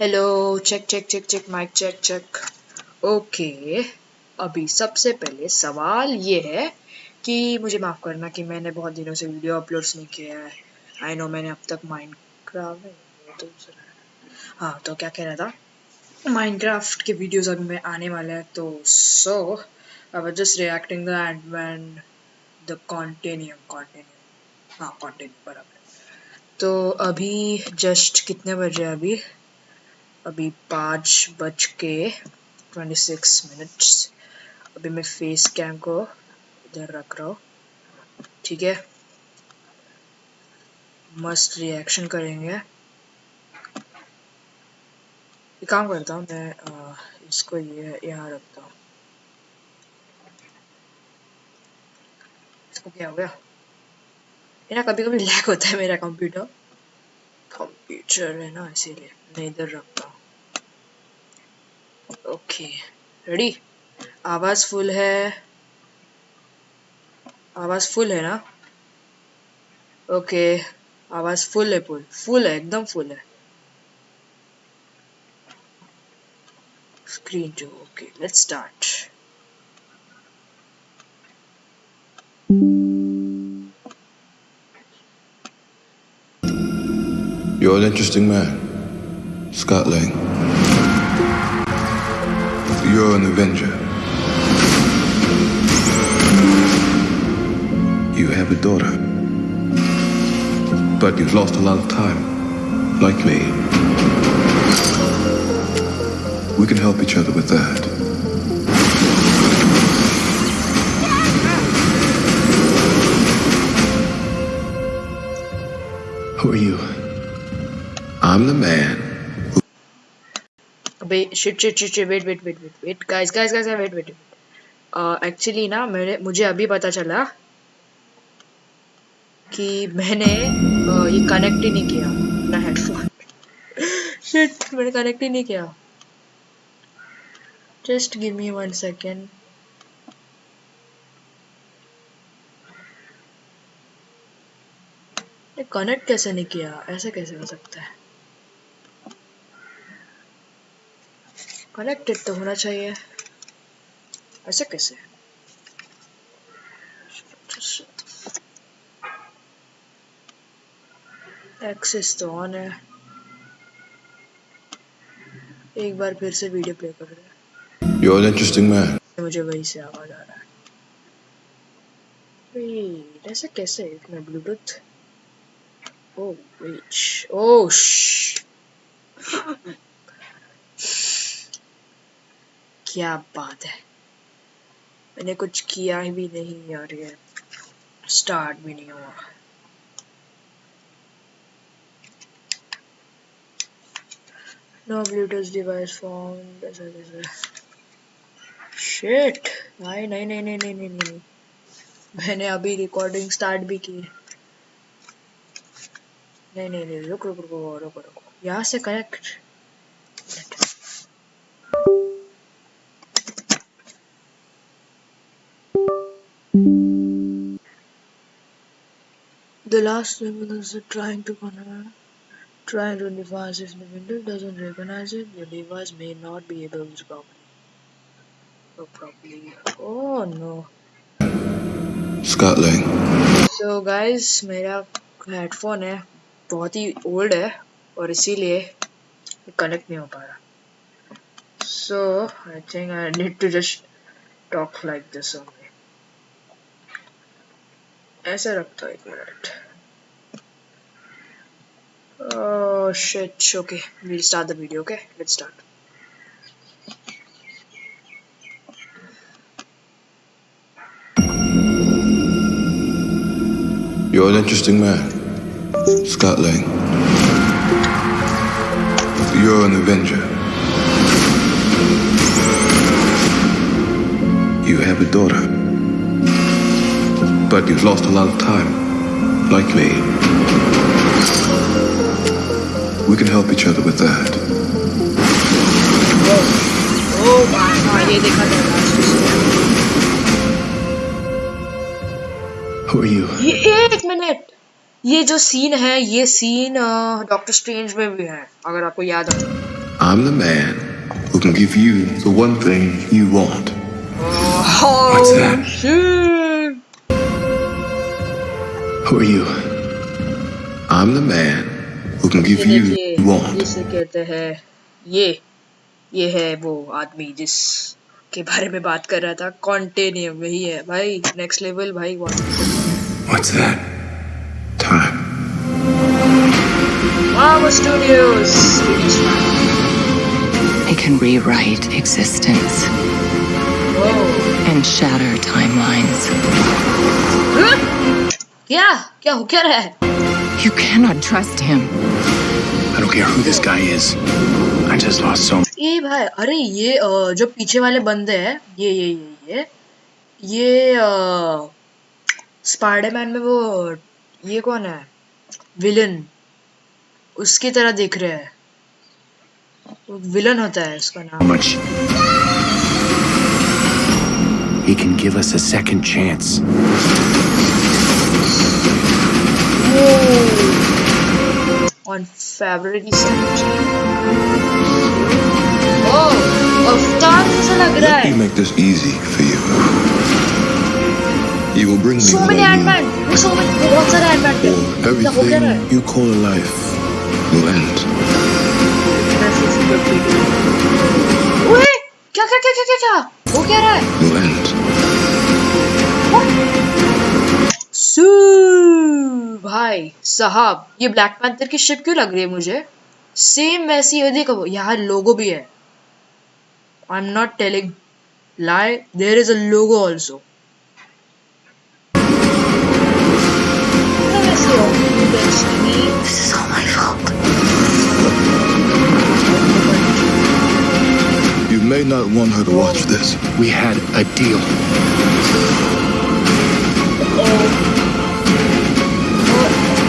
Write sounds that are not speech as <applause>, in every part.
Hello check check check check mic check check okay अभी सबसे पहले सवाल ये है कि मुझे माफ़ करना कि मैंने बहुत दिनों से वीडियो अपलोड्स नहीं किया है। आई नो मैंने अब तक तो हाँ तो क्या कह रहा था? माइनक्राफ्ट के वीडियोस अभी में आने वाले हैं तो so I was just reacting the end the continue continue हाँ कॉन्टिन्यू बराबर। तो अभी जस्ट कितने बजे अभी? अभी पाँच बज के ट्वेंटी सिक्स मिनट्स अभी मैं फेस कैम को इधर रख रहा हूँ। ठीक है? मस्त रिएक्शन करेंगे। ये काम करता हूँ मैं आ, इसको ये यहाँ रखता हूँ। इसको क्या हो गया? ना कभी कभी लैग होता है मेरा कंप्यूटर कंप्यूटर है ना इसीलिए। मैं इधर रखता ओके रेडी आवाज़ फुल है। आवाज़ फुल है ना? ओके आवाज़ फुल है फुल फुल है एकदम फुल है। Screen two okay let's start You're an interesting man, Scott Lang. You're an Avenger. You have a daughter. But you've lost a lot of time, like me. We can help each other with that. Who are you? I'm the man अबे shit shit shit wait wait wait wait wait guys guys guys wait wait actually ना मेरे मुझे अभी पता चला कि मैंने uh, ये कनेक्ट ही नहीं किया ना हेडफोन शिट मैंने कनेक्ट ही नहीं किया। Just give me one second connect कैसे नहीं किया? ऐसे कैसे हो सकता है? कनेक्टेड तो होना चाहिए। ऐसे कैसे? एक्सेस तो ऑन है। एक बार फिर से वीडियो प्ले कर रहे You're an interesting man. मुझे वही से आवाज़ आ रहा है। Wait, ऐसे कैसे? इतना ब्लूटूथ ओह वेट ओह क्या बात है? मैंने कुछ किया ही भी नहीं यार ये स्टार्ट भी नहीं हुआ। नो ब्लूटूथ डिवाइस ऐसा शिट नहीं नहीं नहीं नहीं नहीं नहीं नहीं। मैंने अभी रिकॉर्डिंग स्टार्ट भी की। नहीं नहीं नहीं, रुक रुक रुक रुक रुक। यहाँ से connect The last level is trying to connect, trying to device if the window doesn't recognize it, your device may not be able to properly. Oh, properly. Oh no. Scott Lang. So guys, मेरा headphone है बहुत ही old है और इसीलिए connect नहीं हो पा रहा so I think I need to just talk like this only ऐसे रखता एक minute Oh shit, okay. We'll start the video, okay? Let's start. You're an interesting man, Scott Lang. You're an Avenger. You have a daughter. But you've lost a lot of time, like me. We can help each other with that. Oh my god, ये देखा जाएगा Who are you? ये एक minute ये जो scene है ये scene doctor strange में भी है अगर आपको याद हो I'm the man who can give you the one thing you want. Oh, What's that? shit. Who are you? I'm the man who can give ये you देखिए what you want. जिसे कहते हैं ये ये है वो आदमी जिस के बारे में बात कर रहा था कॉन्टेनियम वही है भाई नेक्स्ट लेवल भाई What's that? Time. Marvel Studios It can rewrite existence oh. and shatter timelines. Huh? क्या क्या हो क्या रहा है You cannot trust him. I don't care who this guy is. I just lost so ए भाई अरे ये जो पीछे वाले बंदे हैं ये ये ये ये ये स्पाइडरमैन में वो ये कौन है विलन उसकी तरह दिख रहे हैं विलन होता है उसका नाम much. He can give us a second chance. on February 17. Oh, अवतार जैसा लग रहा Let me है make this easy for you. You will bring me so what many I Ant-Man need, so many बहुत सारे Ant-Man थे or क्या हो क्या रहा है everything you call a life will end. ओए क्या क्या क्या क्या क्या क्या वो क्या रहा है Will end. भाई साहब ये ब्लैक पैंथर की शिप क्यों लग रही है मुझे सेम वैसी है देखो यहाँ लोगो भी है I am not telling lie there is a logo also This is all my fault. You may not want her to watch this. We had a deal.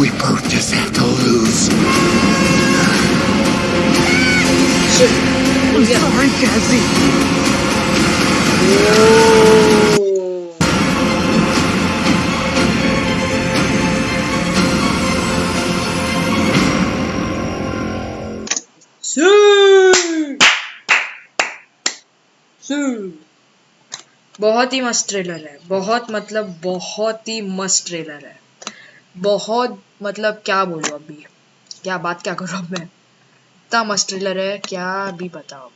We both just have to lose. Shit, गया Sorry, Cassie. Oh. Su! बहुत ही मस्त trailer है बहुत मतलब बहुत ही मस्त trailer है बहुत मतलब क्या बोलूँ अभी? क्या बात क्या करूँ अब मैं? इतना मस्त ट्रेलर है, क्या भी बताओ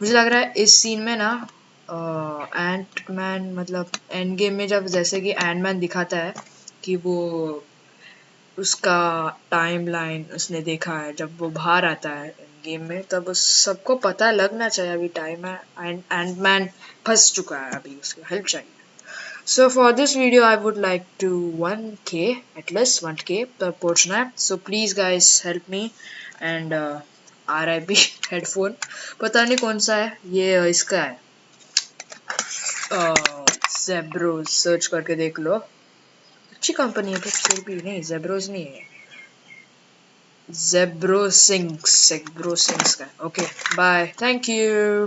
मुझे लग रहा है इस सीन में ना एंट मैन मतलब एंड गेम में जब जैसे कि एंड मैन दिखाता है कि वो उसका टाइम लाइन उसने देखा है, जब वो बाहर आता है गेम में, तब उस सबको पता लगना चाहिए अभी टाइम है एंड एंड मैन फंस चुका है अभी उसको हेल्प चाहिए। So for this video, I would like to 1k at least 1k पर पहुँचना है. So please guys help me and uh, RIP <laughs> headphone. पता नहीं कौन सा है? ये uh, इसका है। जेब्रोज सर्च करके देख लो। अच्छी कंपनी है पर फिर भी नहीं जेब्रोज नहीं है। जेब्रो सिंग्स जेब्रो सिंग्स का ओके बाय थैंक यू